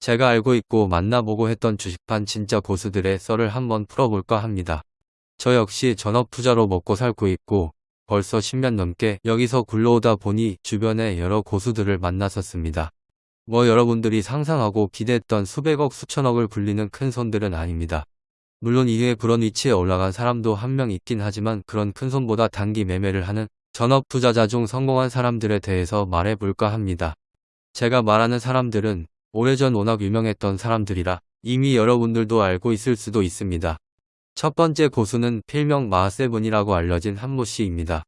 제가 알고 있고 만나보고 했던 주식판 진짜 고수들의 썰을 한번 풀어볼까 합니다. 저 역시 전업 투자로 먹고 살고 있고 벌써 10년 넘게 여기서 굴러오다 보니 주변에 여러 고수들을 만났었습니다. 뭐 여러분들이 상상하고 기대했던 수백억 수천억을 불리는 큰 손들은 아닙니다. 물론 이후에 그런 위치에 올라간 사람도 한 명 있긴 하지만 그런 큰 손보다 단기 매매를 하는 전업 투자자 중 성공한 사람들에 대해서 말해볼까 합니다. 제가 말하는 사람들은 오래전 워낙 유명했던 사람들이라 이미 여러분들도 알고 있을 수도 있습니다. 첫 번째 고수는 필명 마세븐이라고 알려진 한모 씨입니다.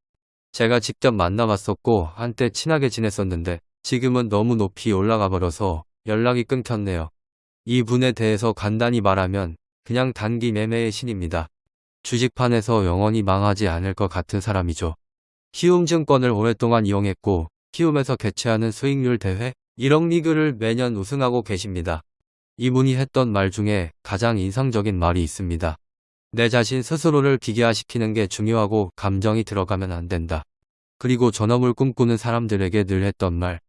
제가 직접 만나봤었고 한때 친하게 지냈었는데 지금은 너무 높이 올라가 버려서 연락이 끊겼네요. 이 분에 대해서 간단히 말하면 그냥 단기 매매의 신입니다. 주식판에서 영원히 망하지 않을 것 같은 사람이죠. 키움증권을 오랫동안 이용했고 키움에서 개최하는 수익률 대회 1억 리그를 매년 우승하고 계십니다. 이분이 했던 말 중에 가장 인상적인 말이 있습니다. 내 자신 스스로를 기계화시키는 게 중요하고 감정이 들어가면 안 된다. 그리고 전업을 꿈꾸는 사람들에게 늘 했던 말.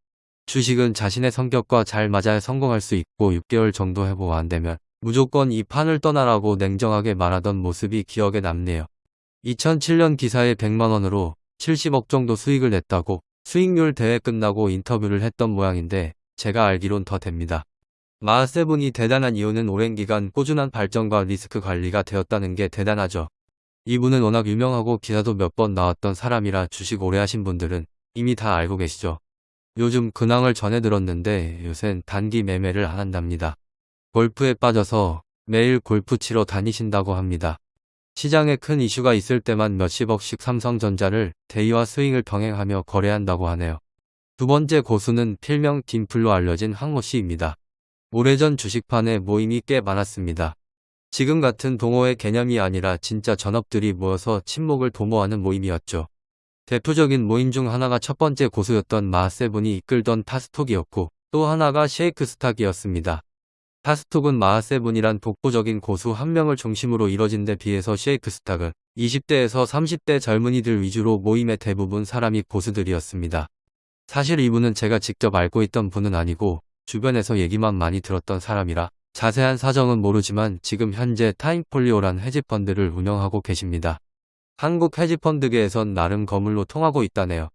주식은 자신의 성격과 잘 맞아야 성공할 수 있고 6개월 정도 해보고 안 되면 무조건 이 판을 떠나라고 냉정하게 말하던 모습이 기억에 남네요. 2007년 기사에 100만원으로 70억 정도 수익을 냈다고 수익률 대회 끝나고 인터뷰를 했던 모양인데 제가 알기론 더 됩니다. 마세븐이 대단한 이유는 오랜 기간 꾸준한 발전과 리스크 관리가 되었다는 게 대단하죠. 이분은 워낙 유명하고 기사도 몇 번 나왔던 사람이라 주식 오래 하신 분들은 이미 다 알고 계시죠. 요즘 근황을 전해 들었는데 요샌 단기 매매를 안 한답니다. 골프에 빠져서 매일 골프 치러 다니신다고 합니다. 시장에 큰 이슈가 있을 때만 몇십억씩 삼성전자를 대의와 스윙을 병행하며 거래한다고 하네요. 두 번째 고수는 필명 딤플로 알려진 황모 씨입니다. 오래전 주식판에 모임이 꽤 많았습니다. 지금 같은 동호회 개념이 아니라 진짜 전업들이 모여서 친목을 도모하는 모임이었죠. 대표적인 모임 중 하나가 첫 번째 고수였던 마세븐이 이끌던 타스톡이었고 또 하나가 쉐이크스탁이었습니다. 타스톡은 마하세븐이란 독보적인 고수 한 명을 중심으로 이뤄진 데 비해서 쉐이크스탁은 20대에서 30대 젊은이들 위주로 모임의 대부분 사람이 고수들이었습니다. 사실 이분은 제가 직접 알고 있던 분은 아니고 주변에서 얘기만 많이 들었던 사람이라 자세한 사정은 모르지만 지금 현재 타임폴리오란 헤지펀드를 운영하고 계십니다. 한국 헤지펀드계에선 나름 거물로 통하고 있다네요.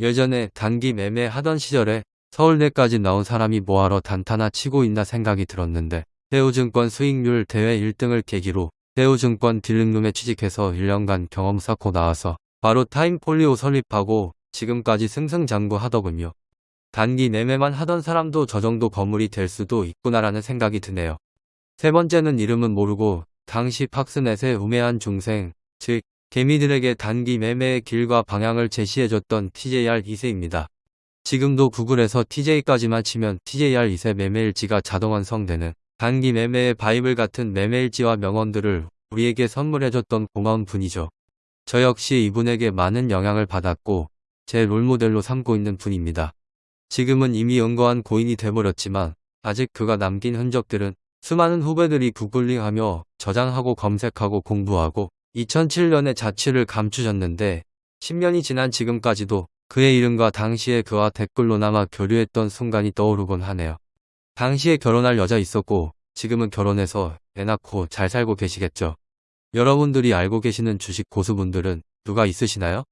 예전에 단기 매매 하던 시절에 서울대까지 나온 사람이 뭐하러 단타나 치고 있나 생각이 들었는데 대우증권 수익률 대회 1등을 계기로 대우증권 딜링룸에 취직해서 1년간 경험 쌓고 나와서 바로 타임폴리오 설립하고 지금까지 승승장구하더군요. 단기 매매만 하던 사람도 저 정도 거물이 될 수도 있구나라는 생각이 드네요. 세 번째는 이름은 모르고 당시 팍스넷의 우매한 중생, 즉 개미들에게 단기 매매의 길과 방향을 제시해줬던 TJR 2세입니다. 지금도 구글에서 TJ까지만 치면 TJR 2세 매매일지가 자동 완성되는 단기 매매의 바이블 같은 매매일지와 명언들을 우리에게 선물해줬던 고마운 분이죠. 저 역시 이분에게 많은 영향을 받았고 제 롤모델로 삼고 있는 분입니다. 지금은 이미 연거한 고인이 돼버렸지만 아직 그가 남긴 흔적들은 수많은 후배들이 구글링하며 저장하고 검색하고 공부하고 2007년에 자취를 감추셨는데 10년이 지난 지금까지도 그의 이름과 당시에 그와 댓글로 남아 교류했던 순간이 떠오르곤 하네요. 당시에 결혼할 여자 있었고 지금은 결혼해서 애 낳고 잘 살고 계시겠죠. 여러분들이 알고 계시는 주식 고수분들은 누가 있으시나요?